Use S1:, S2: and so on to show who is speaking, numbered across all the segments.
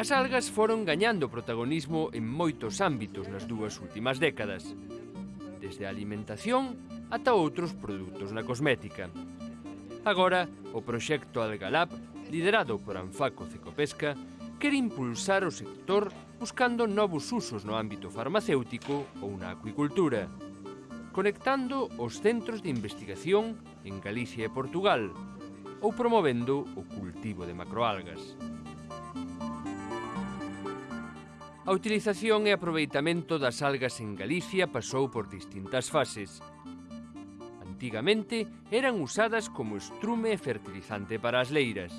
S1: As algas foron gañando protagonismo en moitos ámbitos nas dúas últimas décadas, desde a alimentación ata outros produtos na cosmética. Agora, o proxecto Algalab, liderado por Anfaco Cecopesca, quere impulsar o sector buscando novos usos no ámbito farmacéutico ou na acuicultura, conectando os centros de investigación en Galicia e Portugal ou promovendo o cultivo de macroalgas. A utilización e aproveitamento das algas en Galicia pasou por distintas fases. Antigamente eran usadas como estrume e fertilizante para as leiras.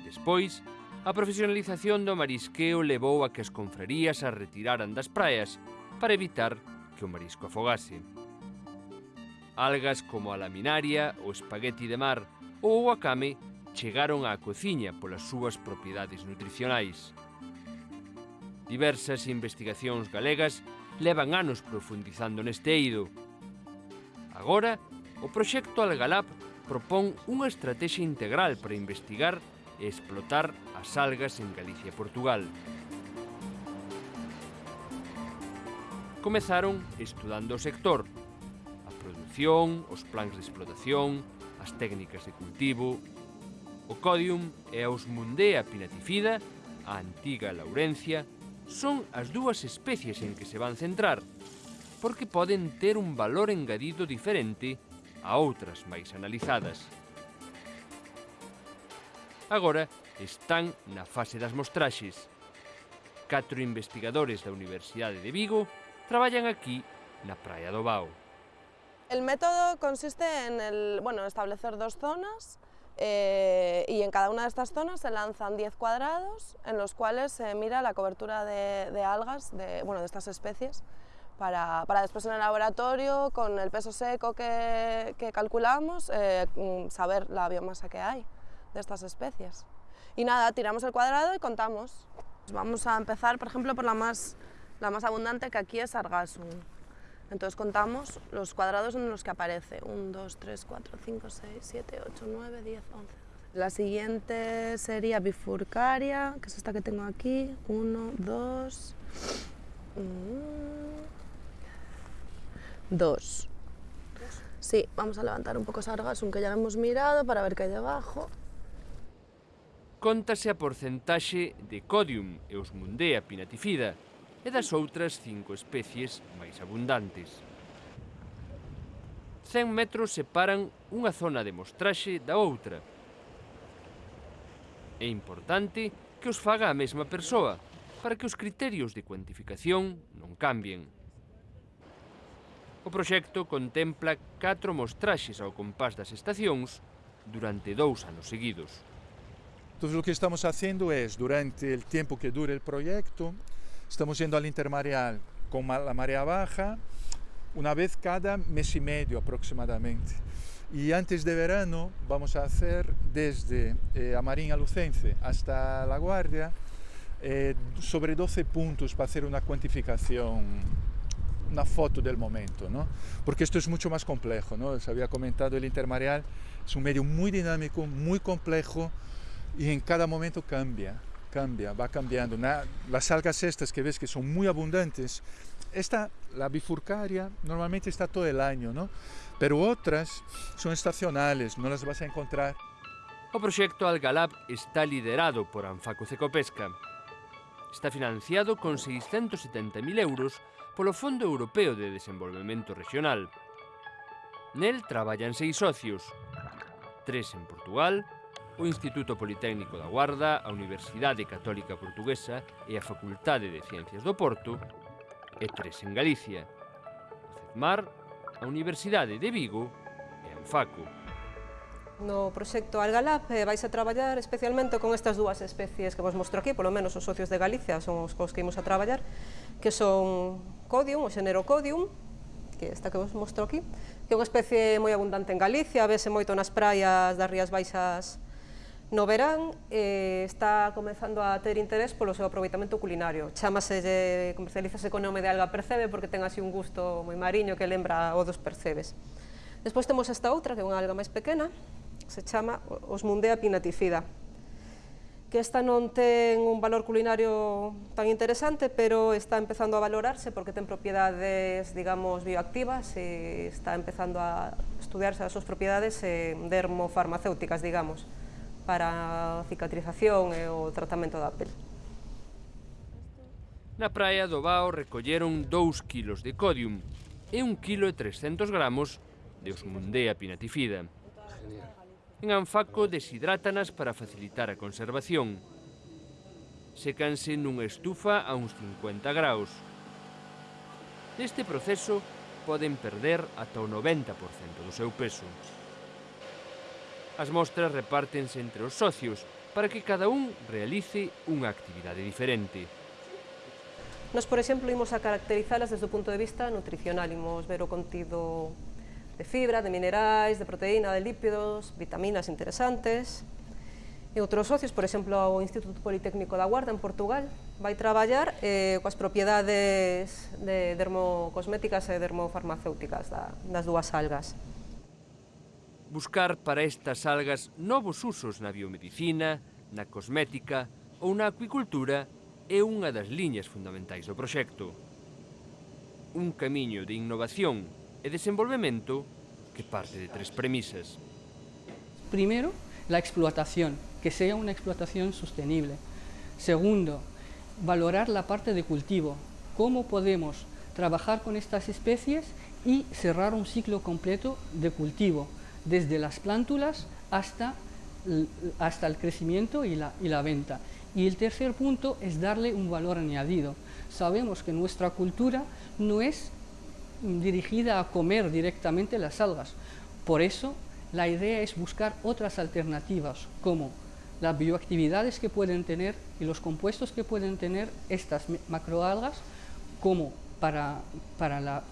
S1: Despois, a profesionalización do marisqueo levou a que as confrarías a retiraran das praias para evitar que o marisco afogase. Algas como a laminaria, o espagueti de mar ou o wakame chegaron á cociña polas súas propiedades nutricionais. Diversas investigacións galegas levan anos profundizando neste eido. Agora, o proxecto Algalab propón unha estrategia integral para investigar e explotar as algas en Galicia e Portugal. Comezaron estudando o sector, a produción, os plans de explotación, as técnicas de cultivo, o Codium e a osmundea pinatifida, a antiga laurencia, son as dúas especies en que se van centrar, porque poden ter un valor engadido diferente a outras máis analizadas. Agora están na fase das mostraxes. Catro investigadores da Universidade de Vigo traballan aquí na Praia do Bao.
S2: El método consiste en el, bueno, establecer dos zonas Eh, y en cada una de estas zonas se lanzan 10 cuadrados en los cuales se mira la cobertura de, de algas, de, bueno, de estas especies, para, para, después en el laboratorio, con el peso seco que, que calculamos, eh, mm, saber la biomasa que hay de estas especies. Y nada, tiramos el cuadrado y contamos. Vamos a empezar, por ejemplo, por la más, la más abundante, que aquí es Argasum. Entonces contamos los cuadrados en los que aparece. 1, 2, 3, 4, 5, 6, 7, 8, 9, 10, 11. La siguiente sería bifurcaria, que es esta que tengo aquí. 1, 2, 2. Sí, vamos a levantar un poco esa argasum que ya lo hemos mirado para ver qué hay debajo.
S1: Contase a porcentaxe de Codium e pinatifida, e das outras cinco especies máis abundantes. 100 metros separan unha zona de mostraxe da outra. É importante que os faga a mesma persoa, para que os criterios de cuantificación non cambien. O proxecto contempla catro mostraxes ao compás das estacións durante dous anos seguidos.
S3: Todo o que estamos facendo é, durante o tempo que dure o proxecto, Estamos yendo al intermareal con la marea baja una vez cada mes y medio aproximadamente. Y antes de verano vamos a hacer desde eh, Amarín Lucense hasta La Guardia eh, sobre 12 puntos para hacer una cuantificación, una foto del momento, ¿no? porque esto es mucho más complejo. ¿no? Se había comentado el intermareal, es un medio muy dinámico, muy complejo y en cada momento cambia cambia, va cambiando. las algas estas que ves que son muy abundantes, esta, la bifurcaria, normalmente está todo el año, ¿no? Pero otras son estacionales, no las vas a encontrar.
S1: O proxecto Algalab está liderado por Anfaco Cecopesca. Está financiado con 670.000 euros polo Fondo Europeo de Desenvolvemento Regional. Nel traballan seis socios, tres en Portugal, o Instituto Politécnico da Guarda, a Universidade Católica Portuguesa e a Facultade de Ciencias do Porto, e tres en Galicia, o CEDMAR, a Universidade de Vigo e a UFACO.
S4: No proxecto Algalab eh, vais a traballar especialmente con estas dúas especies que vos mostro aquí, polo menos os socios de Galicia son os cos que imos a traballar, que son Codium, o xénero Codium, que esta que vos mostro aquí, que é unha especie moi abundante en Galicia, vese moito nas praias das Rías Baixas No verán eh, está comezando a ter interés polo seu aproveitamento culinario. Chámase, comercialízase con nome de alga percebe porque ten así un gusto moi mariño que lembra o dos percebes. Despois temos esta outra, que é unha alga máis pequena, se chama Osmundea pinatifida, que esta non ten un valor culinario tan interesante, pero está empezando a valorarse porque ten propiedades, digamos, bioactivas e está empezando a estudiarse as súas propiedades eh, dermofarmacéuticas, digamos para a cicatrización e o tratamento da pel.
S1: Na praia do Bao recolleron 2 kilos de codium e 1 kilo e 300 gramos de Osmundea pinatifida. En Anfaco deshidrátanas para facilitar a conservación. Secanse nunha estufa a uns 50 graus. Neste proceso poden perder ata o 90% do seu peso. As mostras repártense entre os socios para que cada un realice unha actividade diferente.
S4: Nos, por exemplo, imos a caracterizalas desde o punto de vista nutricional, imos ver o contido de fibra, de minerais, de proteína, de lípidos, vitaminas interesantes. E outros socios, por exemplo, o Instituto Politécnico da Guarda en Portugal, vai traballar eh, coas propiedades de dermocosméticas e dermofarmacéuticas da, das dúas algas.
S1: Buscar para estas algas novos usos na biomedicina, na cosmética ou na acuicultura é unha das liñas fundamentais do proxecto. Un camiño de innovación e desenvolvemento que parte de tres premisas.
S5: Primero, la explotación, que sea una explotación sostenible. Segundo, valorar la parte de cultivo, cómo podemos trabajar con estas especies y cerrar un ciclo completo de cultivo, desde las plántulas hasta, hasta el crecimiento y la, y la venta. Y el tercer punto es darle un valor añadido. Sabemos que nuestra cultura no es dirigida a comer directamente las algas. Por eso, la idea es buscar otras alternativas, como las bioactividades que pueden tener y los compuestos que pueden tener estas macroalgas, como para, para, la,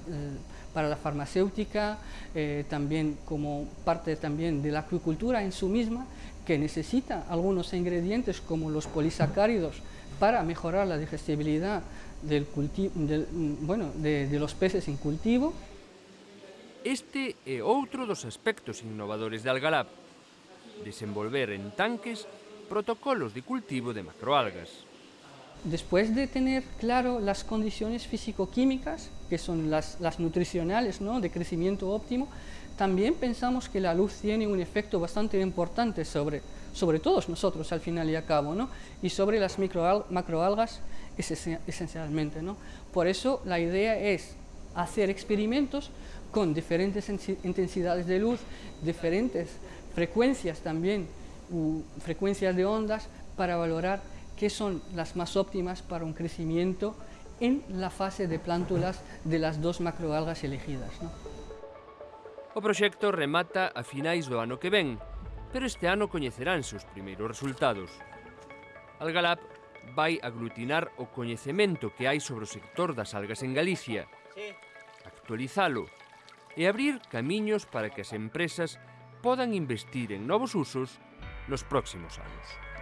S5: para la farmacéutica, eh, también como parte también de la acuicultura en su misma, que necesita algunos ingredientes como los polisacáridos para mejorar la digestibilidad del del, bueno, de, los peces en cultivo.
S1: Este é outro dos aspectos innovadores de Algalab, desenvolver en tanques protocolos de cultivo de macroalgas.
S5: Después de tener claro las condiciones físico-químicas, que son las, nutricionales, ¿no? de crecimiento óptimo, también pensamos que la luz tiene un efecto bastante importante sobre, sobre todos nosotros al final y a cabo, ¿no? y sobre las microal, macroalgas esencialmente. ¿no? Por eso la idea es hacer experimentos con diferentes intensidades de luz, diferentes frecuencias también, frecuencias de ondas, para valorar que son las más óptimas para un crecimiento en la fase de plántulas de las dos macroalgas elegidas. ¿no?
S1: O proxecto remata a finais do ano que ven, pero este ano coñeceránse os primeiros resultados. Algalab vai aglutinar o coñecemento que hai sobre o sector das algas en Galicia, actualizalo e abrir camiños para que as empresas podan investir en novos usos nos próximos anos.